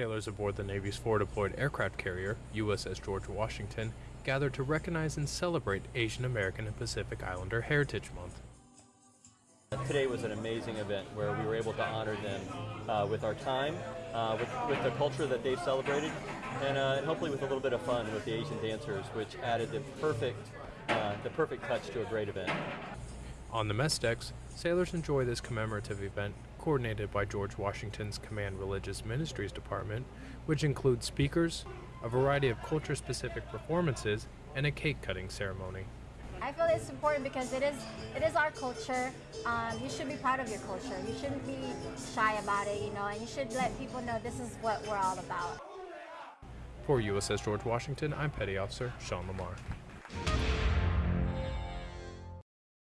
Sailors aboard the Navy's forward-deployed aircraft carrier, USS George Washington, gathered to recognize and celebrate Asian American and Pacific Islander Heritage Month. Today was an amazing event where we were able to honor them uh, with our time, uh, with, with the culture that they've celebrated, and, uh, and, hopefully with a little bit of fun with the Asian dancers, which added the perfect, uh, the perfect touch to a great event. On the mess decks, sailors enjoy this commemorative event coordinated by George Washington's Command Religious Ministries Department, which includes speakers, a variety of culture specific performances, and a cake cutting ceremony. I feel it's important because it is it is our culture. Um, you should be proud of your culture. You shouldn't be shy about it, you know, and you should let people know this is what we're all about. For USS George Washington, I'm Petty Officer Sean Lamar.